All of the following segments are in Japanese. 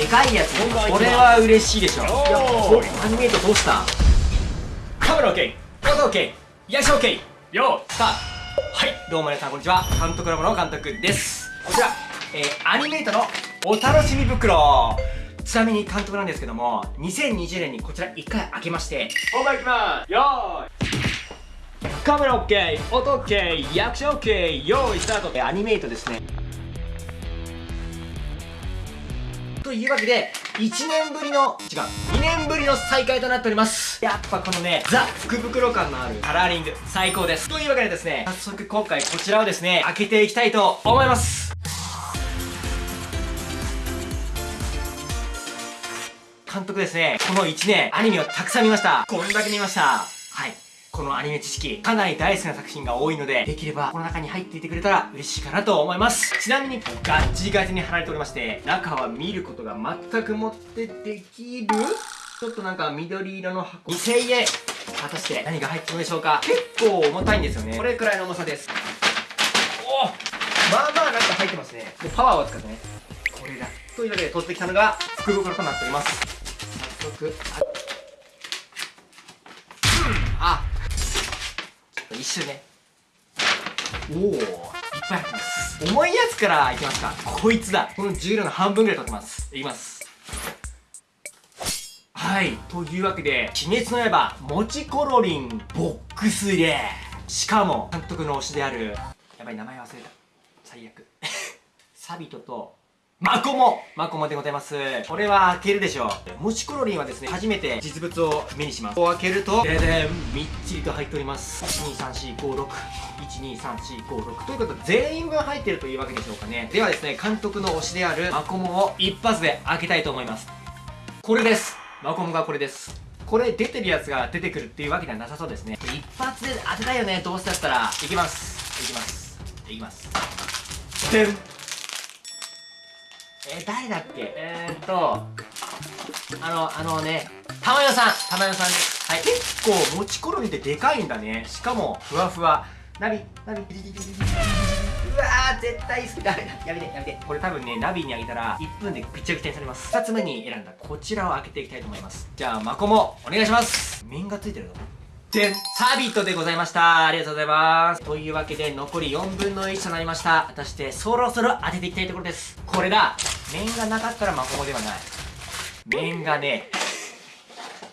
でかいやつ。これは嬉しいでしょ。いやアニメートどうした？カメラ OK 音 OK リアクション OK よー。スターはい。どうも皆さんこんにちは。監督ラボの監督です。こちら、えー、アニメートのお楽しみ袋。ちなみに監督なんですけども2020年にこちら1回開けまして。本番いきます。よーい。カメラ OK 音 OK リアクション OK 用意スタート。アニメートですねというわけで、1年ぶりの、違う、2年ぶりの再開となっております。やっぱこのね、ザ・福袋感のあるカラーリング、最高です。というわけでですね、早速今回こちらをですね、開けていきたいと思います。監督ですね、この1年、アニメをたくさん見ました。こんだけ見ました。このアニメ知識、かなり大好きな作品が多いので、できればこの中に入っていてくれたら嬉しいかなと思います。ちなみに、ガッチガチに貼られておりまして、中は見ることが全くもってできる？ちょっとなんか緑色の箱。2000円果たして何が入ってるのでしょうか？結構重たいんですよね。これくらいの重さです。おまあまあなんか入ってますね。で、パワーを使ってね。これだ。というわけで取ってきたのが福袋となっております。早速、一瞬ね。おおいっぱい入ってます。重いやつからいきますか。こいつだ。この重量の半分ぐらい取ってます。いきます。はい。というわけで「鬼滅の刃もちコロリンボックス入れ」しかも監督の推しであるやばい名前忘れた。最悪。サビトとマコモマコモでございます。これは開けるでしょう。もちコロリンはですね、初めて実物を目にします。こう開けると、ででんみっちりと入っております。12345 6 12345 6ということで全員分入ってるというわけでしょうかね。ではですね、監督の推しであるマコモを一発で開けたいと思います。これです。マコモがこれです。これ出てるやつが出てくるっていうわけではなさそうですね。一発で当てたいよね、どうせだったら。いきます。いきます。いきます。でんえー、誰だっけ？えー、っと、あの、あのね、たまよさんたまよさんです。はい。結構、もちころみってでかいんだね。しかも、ふわふわ。ナビ、ナビ、うわー、絶対好きだ。やめて、やめて。これ多分ね、ナビにあげたら、1分でぐちゃぐちゃにされます。2つ目に選んだこちらを開けていきたいと思います。じゃあ、マコモ、お願いします。面がついてるぞ。でんサビットでございました。ありがとうございます。というわけで残り4分の1となりました。果たしてそろそろ当てていきたいところです。これだ。面がなかったらマコモではない。面がね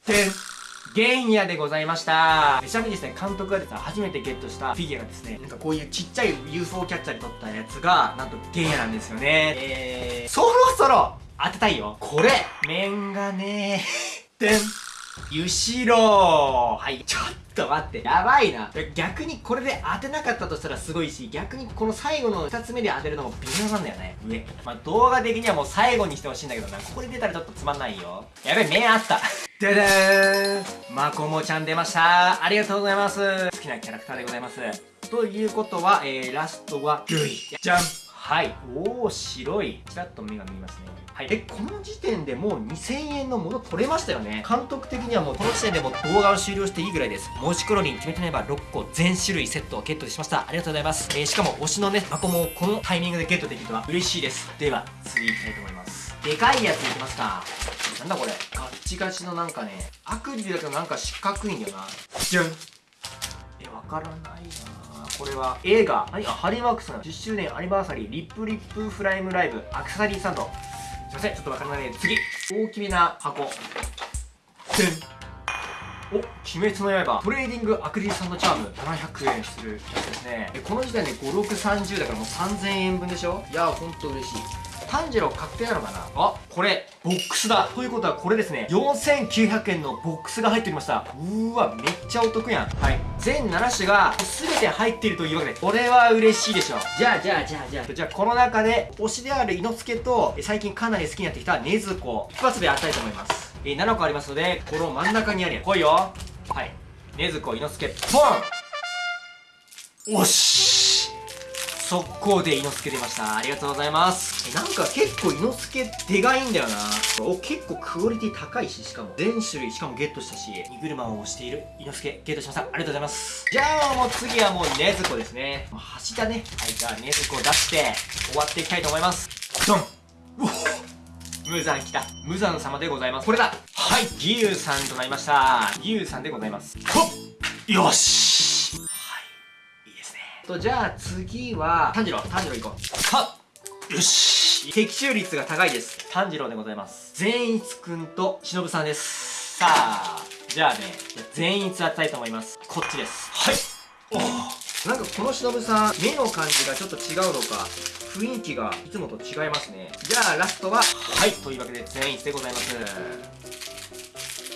でん原野でございました。ちなみにですね監督がですね初めてゲットしたフィギュアがですねなんかこういうちっちゃい UFO キャッチャーで撮ったやつがなんと原野なんですよね。えー、そろそろ当てたいよ。これ。面がね でん後ろ。はい。ちょっと待って。やばいな。逆にこれで当てなかったとしたらすごいし逆にこの最後の2つ目で当てるのも微妙なんだよね。上。まあ動画的にはもう最後にしてほしいんだけどな。ここで出たらちょっとつまんないよ。やべ目あった。ででーん。まこもちゃん出ました。ありがとうございます。好きなキャラクターでございます。ということは、えー、ラストはルイ。じゃん。はい。おお白い。ちらっと目が見えますね。はい。えこの時点でもう2000円のもの取れましたよね。監督的にはもうこの時点でも動画を終了していいぐらいです。もしクロリン決めてないば6個全種類セットをゲットしました。ありがとうございます、えー、しかも推しのね箱もこのタイミングでゲットできるとは嬉しいです。では次行きたいと思います。でかいやついきますか。なんだこれ。ガッチガチのなんかねアクリルだけどなんか四角いんだよな。じゃん。えわからないな。これは映画 HoneyWorks の10周年アニバーサリー LIP LIP FILM LIVE アクリルスタンドません。ちょっとわからないで次。大きめな箱。でんお鬼滅の刃。トレーディングアクリルスタンドチャーム。700円するやつですね。この時点で5630だからもう3000円分でしょ？いやほんと嬉しい。炭治郎確定なのかな？あこれボックスだ。ということはこれですね。4900円のボックスが入っておりました。うーわめっちゃお得やん。はい。全7種が全て入っているというわけで。これは嬉しいでしょじゃあじゃあじゃあじゃあ。じゃあこの中で推しである伊之助と最近かなり好きになってきた禰豆子。一発で当たりたいと思います。えー、7個ありますのでこの真ん中にあるやつ。来いよ。はい。禰豆子猪之助ポン！おし速攻で猪之助出ました。ありがとうございます。なんか結構猪之助でかいんだよな。お結構クオリティ高いししかも。全種類しかもゲットしたし。荷車を押している。猪之助ゲットしました。ありがとうございます。じゃあもう次はもう禰豆子ですね。もう橋だね。はいじゃあ禰豆子を出して終わっていきたいと思います。ドン。う無残来た。無残様でございます。これだ。はい義勇さんとなりました。義勇さんでございます。ほっ。よしとじゃあ次は炭治郎炭治郎行こう。はっ！よし！的中率が高いです。炭治郎でございます。善逸くんと忍さんです。さあじゃあね善逸当てたいと思います。こっちです。はい。おおなんかこの忍さん目の感じがちょっと違うのか雰囲気がいつもと違いますね。じゃあラストははい。というわけで善逸でございます。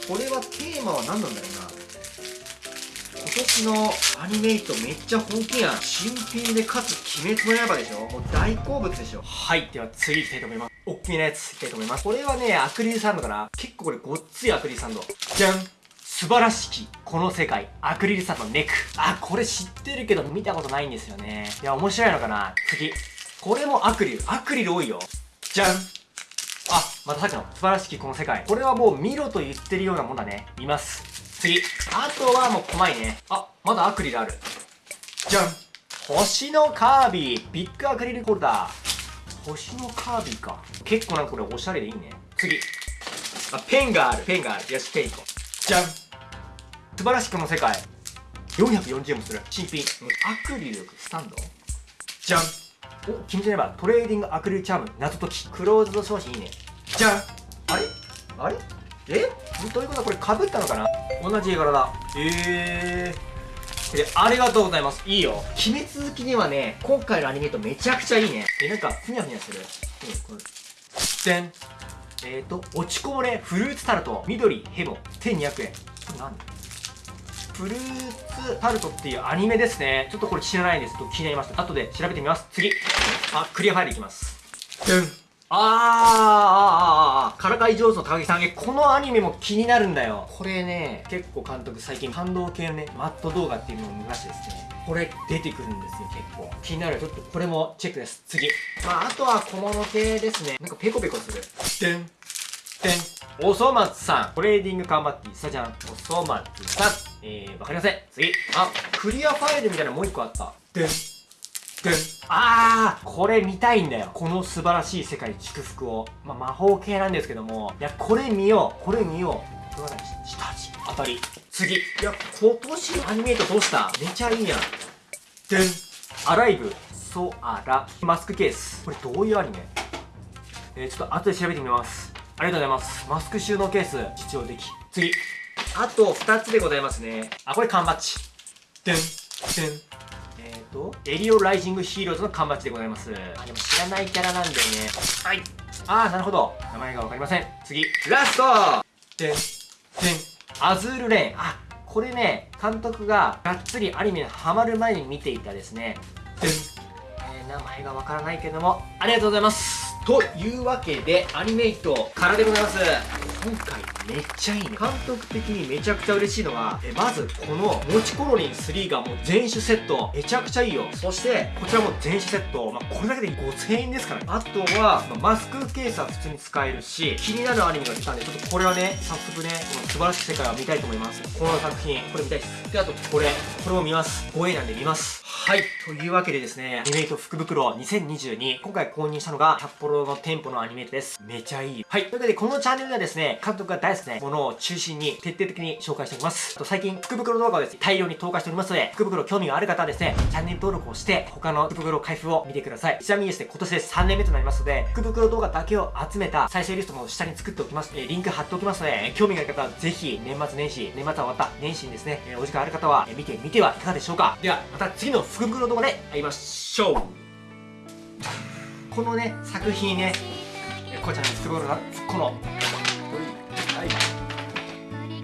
これはテーマは何なんだろうな。今年のアニメイトめっちゃ本気やん新品でかつ鬼滅の刃でしょ？もう大好物でしょ？はいでは次いきたいと思います。おっきなやついきたいと思います。これはねアクリルサンドかな？結構これごっついアクリルサンド。じゃん。素晴らしきこの世界アクリルサンドネック。あこれ知ってるけど見たことないんですよね。いや面白いのかな？次。これもアクリル。アクリル多いよ。じゃん。あまたさっきの素晴らしきこの世界。これはもう見ろと言ってるようなもんだね。見ます。次。あとはもう細いね。あまだアクリルある。じゃん。星のカービィ。ビッグアクリルホルダー。星のカービィか。結構なんかこれおしゃれでいいね。次。あペンがある。ペンがある。よしペンいこう。じゃん。素晴らしきこの世界。440円もする。新品。アクリルスタンド？じゃん。お君じゃねばトレーディングアクリルチャーム。謎解き。クローズド商品いいね。じゃん。あれ？あれ？え？どういうことこれかぶったのかな？同じ絵柄だ。えー。でありがとうございます。いいよ。鬼滅好きにはね今回のアニメとめちゃくちゃいいね。えなんかふにゃふにゃする。うんこれ。でんえーと落ちこぼれフルーツタルト。緑ヘボ1200円。これ何フルーツタルトっていうアニメですね。ちょっとこれ知らないんですと気になりました。後で調べてみます。次。あクリアファイルいきます。でんあーあーあーあーからかい上手の高木さんえこのアニメも気になるんだよ。これね結構監督最近感動系のねマット動画っていうのを見ましてですね。これ出てくるんですよ結構。気になる。ちょっとこれもチェックです。次。まああとは小物系ですね。なんかペコペコする。でんでん。おそ松さん。トレーディング缶バッティさじゃんおそ松さん。えー、わかりません。次。あクリアファイルみたいなのもう一個あった。でんでんあーこれ見たいんだよ。この素晴らしい世界祝福を、まあ、魔法系なんですけども。いやこれ見よう。これ見よう。これは何下地。当たり。次。いや今年のアニメイトどうした？めちゃいいやん。でん。アライブ。ソアラマスクケース。これどういうアニメ？えー、ちょっと後で調べてみます。ありがとうございます。マスク収納ケース。実用的。次。あと2つでございますね。あこれ缶バッジ。でん。でん。えーとエリオライジングヒーローズの缶バッジでございます。あでも知らないキャラなんでね。はい。あーなるほど。名前がわかりません。次ラスト。でんでんアズールレーン。あこれね監督ががっつりアニメにハマる前に見ていたですね。でん、えー名前がわからないけどもありがとうございますというわけでアニメイトからでございます。今回めっちゃいいね。監督的にめちゃくちゃ嬉しいのがえまずこのもちコロリン3がもう全種セット。めちゃくちゃいいよ。そしてこちらも全種セット、まあ、これだけで5000円ですからね。あとは、まあマスクケースは普通に使えるし気になるアニメが出たんでちょっとこれはね早速ねこの素晴らしい世界を見たいと思います。この作品これ見たいです。であとこれ。これも見ます。5円なんで見ます。はい。というわけでですねアニメイト福袋2022今回購入したのが札幌の店舗のアニメです。めちゃいい。はい。というわけでこのチャンネルではですね監督が大好きなものを中心に徹底的に紹介しております。あと最近福袋動画をですね大量に投下しておりますので福袋興味がある方はですねチャンネル登録をして他の福袋開封を見てください。ちなみにですね今年で3年目となりますので福袋動画だけを集めた再生リストも下に作っておきますえリンク貼っておきますので興味がある方はぜひ年末年始年末は終わった年始にですねえお時間ある方はえ見てみてはいかがでしょうか。ではまた次の福袋動画で会いましょう。このね作品ねえーこうちゃんの福袋だ。この。はい。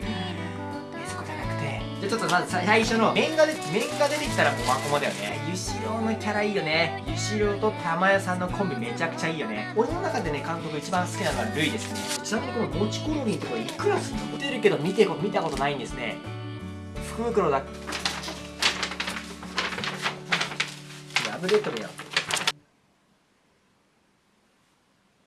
えそこじゃなくて。じゃあちょっとまずさ最初の面がで面が出てきたらもうマコモだよね。ゆしろうのキャラいいよね。ゆしろうと玉屋さんのコンビめちゃくちゃいいよね。俺の中でね監督一番好きなのはルイですね。ちなみにこのもちコロリンとかいくらすんの？見てるけど見てこ見たことないんですね。福袋だ。破れとるやん